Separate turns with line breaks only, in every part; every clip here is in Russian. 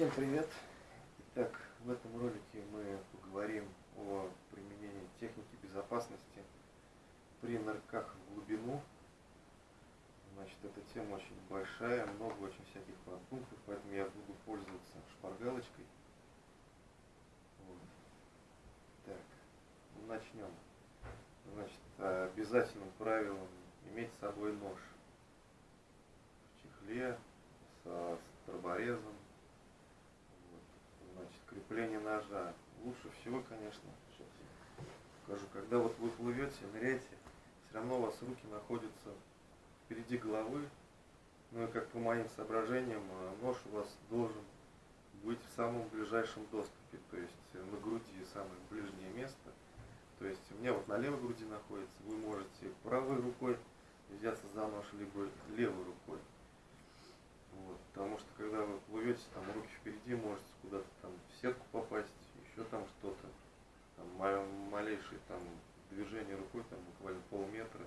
Всем привет! Итак, в этом ролике мы поговорим о применении техники безопасности при нырках в глубину. Значит, эта тема очень большая, много очень всяких подпунктов, поэтому я буду пользоваться шпаргалочкой. Вот. Так, начнем. Значит, обязательным правилом иметь с собой нож в чехле со строборезом крепление ножа. Лучше всего, конечно, сейчас я когда вот вы плывете, ныряете, все равно у вас руки находятся впереди головы. Ну и как по моим соображениям, э, нож у вас должен быть в самом ближайшем доступе, то есть на груди самое ближнее место. То есть у меня вот на левой груди находится, вы можете правой рукой взяться за нож, либо левой рукой. Вот, потому что когда вы плывете, там руки впереди, можете куда-то там в сетку попасть, еще там что-то. Там малейшее там движение рукой, там буквально полметра,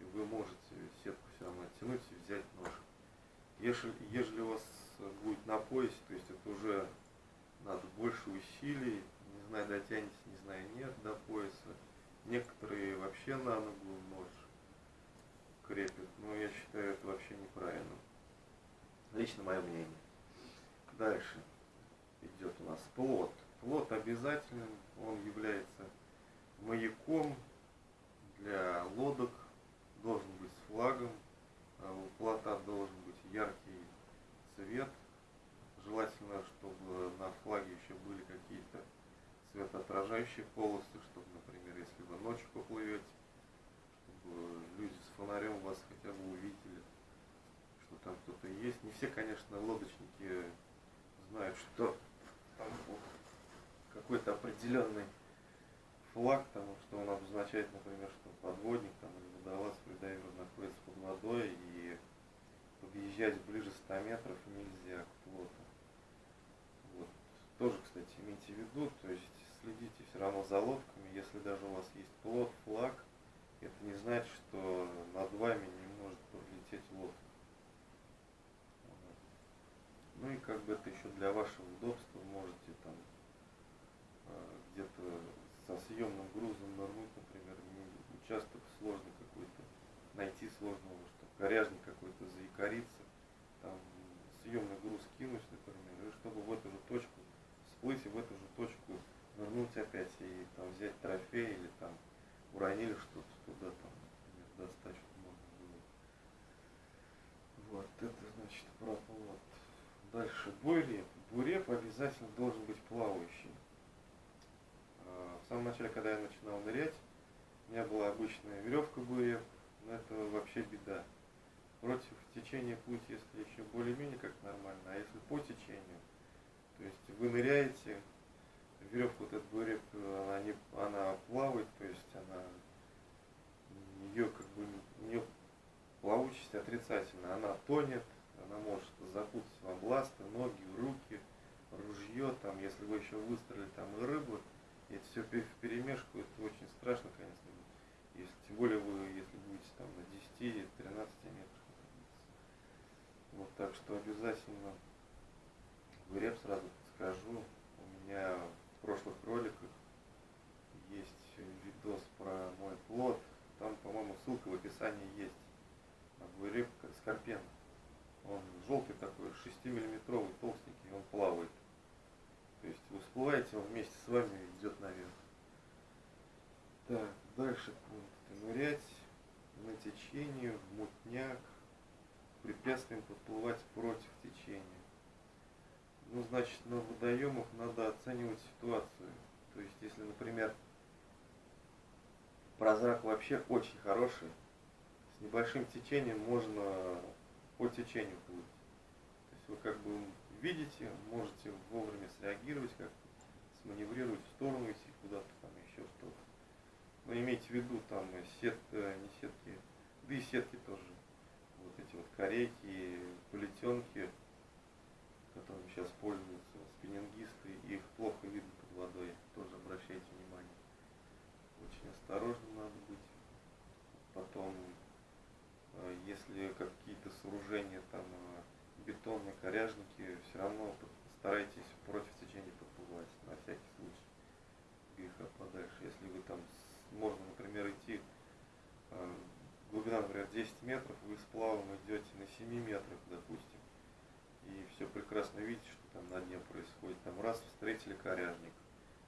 и вы можете сетку все равно оттянуть и взять нож. Если, ежели у вас будет на поясе, то есть это уже надо больше усилий, не знаю, дотянете, не знаю, нет до пояса. Некоторые вообще на ногу нож крепят, но я считаю это вообще неправильно. Лично мое мнение. Дальше идет у нас плод. Плод обязательным, он является маяком для лодок, должен быть с флагом, а у плота должен быть яркий цвет. Желательно, чтобы на флаге еще были какие-то светоотражающие полосы, чтобы, например, если вы ночью поплывете, чтобы люди с фонарем вас хотя бы увидели что там кто-то есть. Не все, конечно, лодочники знают, что там какой-то определенный флаг, там, что он обозначает, например, что подводник там, или водолаз, фридайвер находится под водой, и подъезжать ближе 100 метров нельзя к плоту. Вот. Тоже, кстати, имейте в виду, то есть следите все равно за лодками, если даже у вас есть плот, флаг, это не значит, что над вами не может пролететь лодка. Ну и как бы это еще для вашего удобства можете там а, где-то со съемным грузом нырнуть, например, участок сложный какой-то, найти сложного, что коряжник какой-то заикарится, там съемный груз кинуть, например, и чтобы в эту же точку всплыть и в эту же точку нырнуть опять и там взять трофей или там уронили что-то туда там, например, достать, чтобы можно было. Вот, это значит про вот. Дальше буреп. Буреп обязательно должен быть плавающий. А, в самом начале, когда я начинал нырять, у меня была обычная веревка буреп, но это вообще беда. Против течения путь, если еще более-менее как нормально, а если по течению, то есть вы ныряете, веревка вот эта буреп, она, не, она плавает, то есть она, ее как бы, у нее плавучесть отрицательная, она тонет, она может запутать вам ласты, ноги, руки, ружье, там, если вы еще выстрелили там и рыбу, и это все в перемешку, это очень страшно, конечно, если, тем более вы, если будете там на 10-13 метрах Вот так что обязательно в реп сразу скажу, у меня в прошлых роликах есть видос про мой плод, там, по-моему, ссылка в описании есть. На гуреп скорпен. Он желтый такой, 6-миллиметровый, толстенький, он плавает. То есть вы всплываете, он вместе с вами идет наверх. Так, дальше пункт. Нырять на течение, в мутняк, препятствием подплывать против течения. Ну, значит, на водоемах надо оценивать ситуацию. То есть, если, например, прозрак вообще очень хороший, с небольшим течением можно по течению плыть. То есть вы как бы видите, можете вовремя среагировать, как сманеврировать в сторону, если куда-то там еще что-то. Но имейте в виду, там сетка, не сетки, да и сетки тоже. Вот эти вот корейки, полетенки, которыми сейчас пользуются спиннингисты, их плохо видно под водой, тоже обращайте внимание. Очень осторожно надо быть. Потом Э, если какие-то сооружения, там, э, бетонные коряжники, все равно старайтесь против течения подплывать, на всякий случай греха подальше. Если вы там, можно, например, идти, э, глубина, например, 10 метров, вы с плавом идете на 7 метрах, допустим, и все прекрасно видите, что там на дне происходит. Там раз встретили коряжник,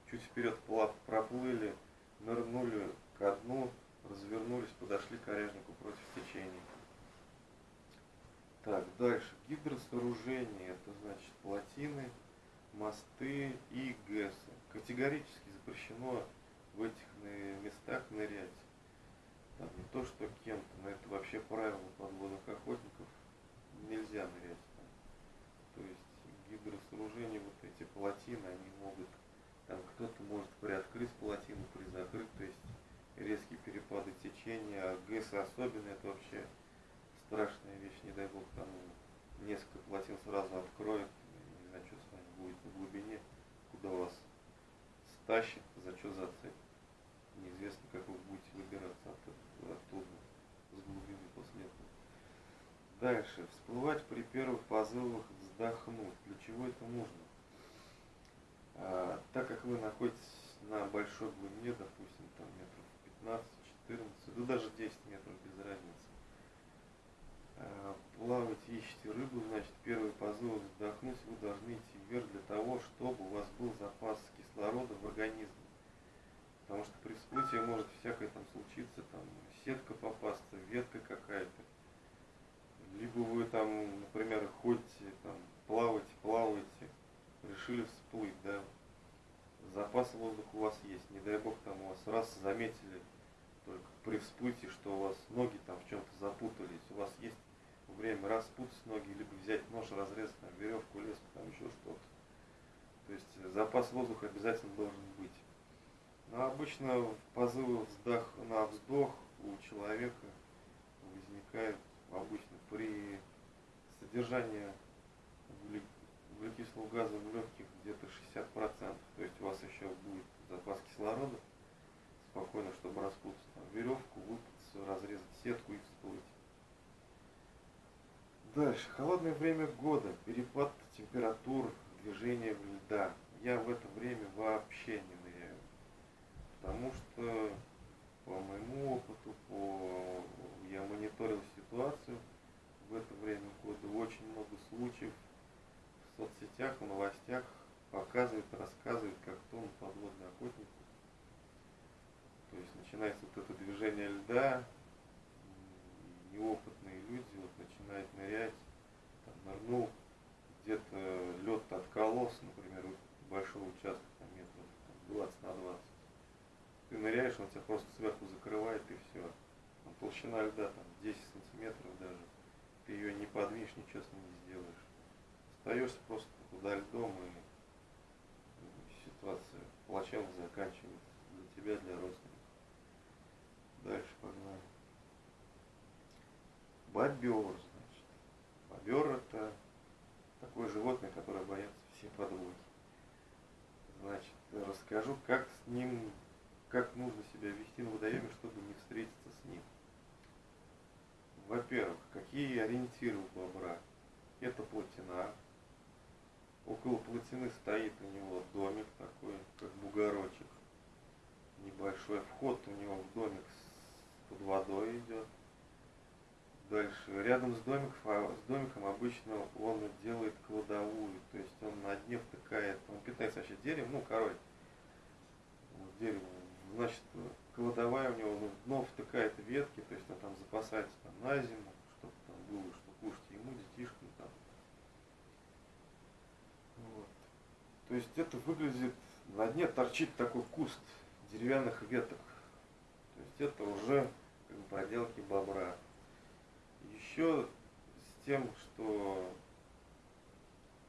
чуть вперед плав проплыли, нырнули ко дну, развернулись, подошли к коряжнику против течения. Так, дальше. Гидросооружение, это значит плотины, мосты и ГЭСы. Категорически запрещено в этих местах нырять. Там не то, что кем-то, но это вообще правило подводных охотников. Нельзя нырять там. То есть гидросооружения, вот эти плотины, они могут, там кто-то может приоткрыть плотину, призакрыть, то есть резкие перепады течения, а ГЭС особенно это вообще страшная вещь, не дай бог там несколько плотин сразу откроет, не знаю, что с вами будет на глубине, куда вас стащит, за что зацепит. Неизвестно, как вы будете выбираться от, оттуда, с глубины после этого. Дальше. Всплывать при первых позывах вздохнуть. Для чего это нужно? А, так как вы находитесь на большой глубине, допустим, там метров 15-14, да даже 10 метров без разницы, плавать, ищете рыбу, значит, первый позыв вздохнуть, вы должны идти вверх для того, чтобы у вас был запас кислорода в организме. Потому что при всплытии может всякое там случиться, там сетка попасться, ветка какая-то. Либо вы там, например, ходите, там, плаваете, плаваете, решили всплыть, да, запас воздуха у вас есть, не дай бог там у вас раз заметили только при всплытии, что у вас ноги там в чем-то запутались, у вас есть время распутать ноги, либо разрезать там, веревку, леску, там еще что-то. То есть запас воздуха обязательно должен быть. Но обычно позывы вздох, на вздох у человека возникает обычно при содержании углекислого газа в легких где-то 60%. То есть у вас еще будет запас кислорода спокойно, чтобы распутать там, веревку, выпутаться, разрезать сетку и всплыть. Дальше. Холодное время года. Перепад температур, движение льда. Я в это время вообще не ныряю. Потому что по моему опыту, по... я мониторил ситуацию в это время года. Очень много случаев в соцсетях, в новостях показывают, рассказывают, как тонут подводные охотники. То есть начинается вот это движение льда, неопытные люди вот начинают нырять, там, нырнул, где-то лед откололся, например, большого участка, там, метров там, 20 на 20. Ты ныряешь, он тебя просто сверху закрывает и все. Там, толщина льда там 10 сантиметров даже. Ты ее не подвинешь, ничего с ней не сделаешь. Остаешься просто туда льдом и ситуация плачевно заканчивается для тебя, для родственников. Дальше погнали. Бобер, значит. Бобер это такое животное, которое боятся все подвоги. Значит, расскажу, как с ним, как нужно себя вести на водоеме, чтобы не встретиться с ним. Во-первых, какие ориентиры у бобра? Это плотина. Около плотины стоит у него домик такой, как бугорочек. Небольшой вход у него в домик под водой идет Дальше. Рядом с, домиком, а с домиком обычно он делает кладовую, то есть он на дне втыкает, он питается вообще деревом, ну, корой, вот, деревом. Значит, кладовая у него, ну, дно втыкает ветки, то есть он там запасается там, на зиму, чтобы там было, что кушать ему, детишкам там. Вот. То есть это выглядит, на дне торчит такой куст деревянных веток. То есть это уже как бы, проделки бобра еще с тем, что,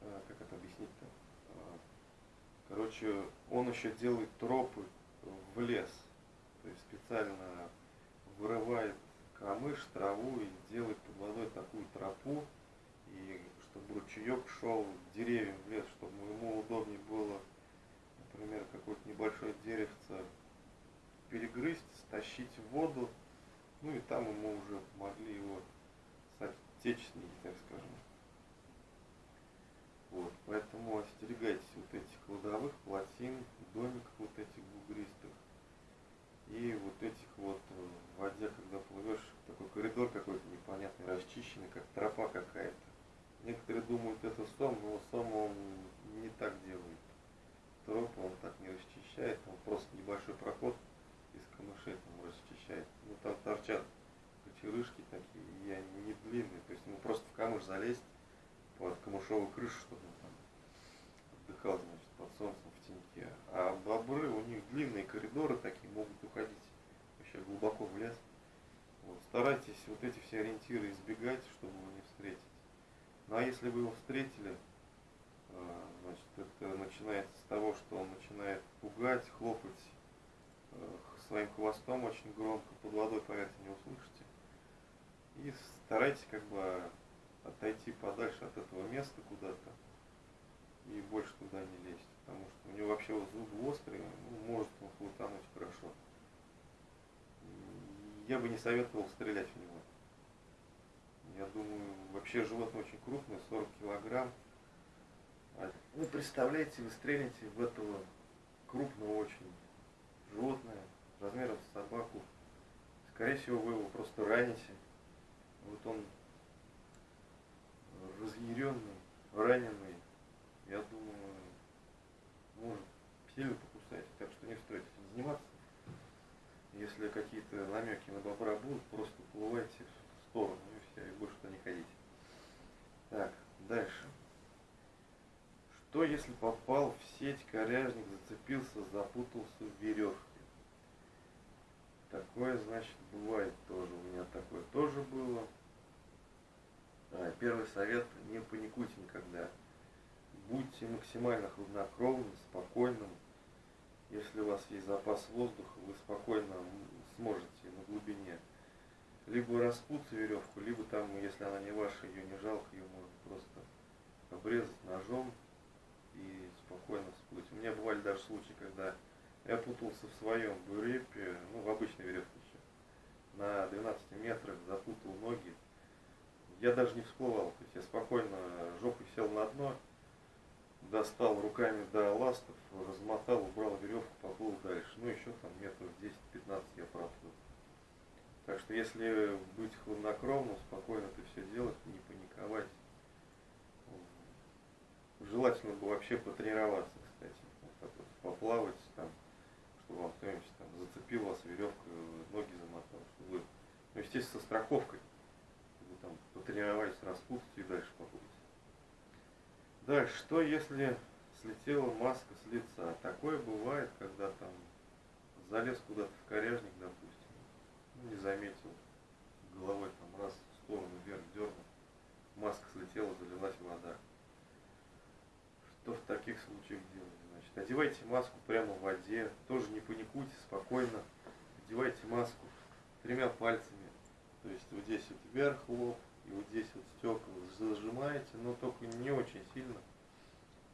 а, как это объяснить-то, а, короче, он еще делает тропы в лес, то есть специально вырывает камыш, траву и делает под водой такую тропу, и чтобы ручеек шел деревьям в лес, чтобы ему удобнее было, например, какое-то небольшое деревце перегрызть, стащить в воду, ну и там ему уже могли его отечественники, так скажем. Вот, поэтому остерегайтесь вот этих кладовых, плотин, домиков. Залезть под камышовую крышу, чтобы там отдыхал, значит, под солнцем в теньке. А бобры, у них длинные коридоры такие, могут уходить вообще глубоко в лес. Вот, старайтесь вот эти все ориентиры избегать, чтобы его не встретить. Ну а если вы его встретили, а, значит, это начинается с того, что он начинает пугать, хлопать э, своим хвостом очень громко, под водой, поверьте, не услышите. И старайтесь как бы отойти подальше от этого места куда-то и больше туда не лезть, потому что у него вообще вот зубы острые, ну, может он хватануть хорошо. Я бы не советовал стрелять в него. Я думаю, вообще животное очень крупное, 40 килограмм. А, ну, представляете, вы стрелите в этого крупного очень животное, размером с собаку. Скорее всего, вы его просто раните. Вот он разъяренный, раненый, я думаю, может сильно покусать. Так что не стоит этим заниматься. Если какие-то намеки на бобра будут, просто уплывайте в сторону и все, и больше туда не ходите. Так, дальше. Что если попал в сеть, коряжник зацепился, запутался в веревке? Такое, значит, бывает тоже. У меня такое тоже было. А, первый совет, не паникуйте никогда. Будьте максимально хладнокровным, спокойным. Если у вас есть запас воздуха, вы спокойно сможете на глубине либо распутать веревку, либо там, если она не ваша, ее не жалко, ее можно просто обрезать ножом и спокойно всплыть. У меня бывали даже случаи, когда я путался в своем бурепе, ну, в обычной веревке еще, на 12 метрах запутал ноги. Я даже не всплывал, то есть я спокойно жопой сел на дно, достал руками до ластов, размотал, убрал веревку, поплыл дальше. Ну, еще там метров 10-15 я проплыл. Так что если быть хладнокровным, спокойно это все делать, не паниковать, желательно бы вообще потренироваться, кстати, вот вот, поплавать там, чтобы вам кто-нибудь там зацепил вас веревкой, ноги замотал, чтобы ну, естественно, со страховкой, там потренировались распутать и дальше поплыть. Дальше, что если слетела маска с лица? Такое бывает, когда там залез куда-то в коряжник, допустим, ну, не заметил, головой там раз в сторону вверх дернул, маска слетела, залилась вода. Что в таких случаях делать? Значит, одевайте маску прямо в воде, тоже не паникуйте, спокойно. Одевайте маску тремя пальцами, то есть вот здесь вот вверх лоб, и вот здесь вот стекла зажимаете, но только не очень сильно.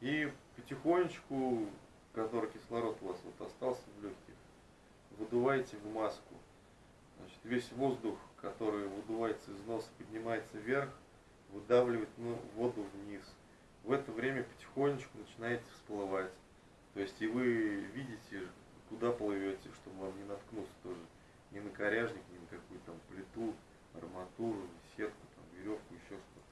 И потихонечку, который кислород у вас вот остался в легких, выдуваете в маску. Значит, весь воздух, который выдувается из носа, поднимается вверх, выдавливает ну, воду вниз. В это время потихонечку начинаете всплывать. То есть и вы видите, куда плывете, чтобы вам не наткнуться тоже. Ни на коряжник, ни на какую-то там плиту, арматуру, сетку, там, веревку, еще что-то.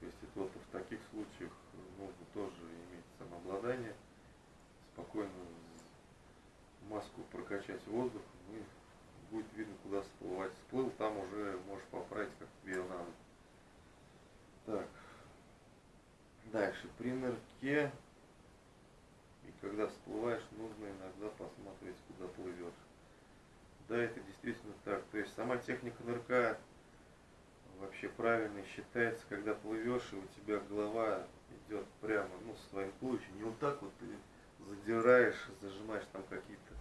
То есть это вот в таких случаях нужно тоже иметь самообладание, спокойно маску прокачать воздухом и будет видно, куда всплывать. Всплыл, там уже можешь поправить, как тебе надо. Так. Дальше. При нырке и когда всплываешь, нужно иногда посмотреть, куда плывешь. Да, это действительно сама техника нырка вообще правильно считается, когда плывешь, и у тебя голова идет прямо, ну, с твоим туловищем. Не вот так вот ты задираешь, зажимаешь там какие-то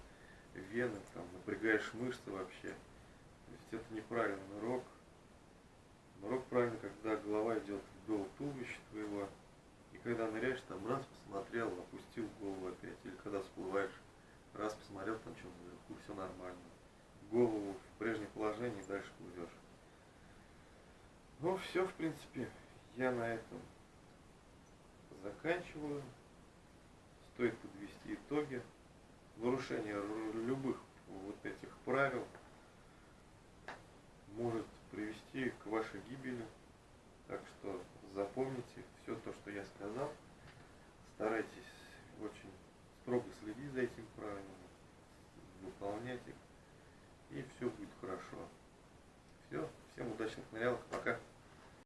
вены, там, напрягаешь мышцы вообще. То есть это неправильный нырок. Нырок правильно, когда голова идет вдоль туловища твоего, и когда ныряешь, там раз посмотрел, опустил голову опять, или когда всплываешь, раз посмотрел, там что наверху, все нормально. Голову в прежнее положение и дальше плывешь. Ну, все, в принципе, я на этом заканчиваю. Стоит подвести итоги. Нарушение любых вот этих правил может привести к вашей гибели. Так что запомните все то, что я сказал. Старайтесь очень строго следить за этим правилами, выполнять их, и все будет хорошо. Все, всем удачных нырялок, пока.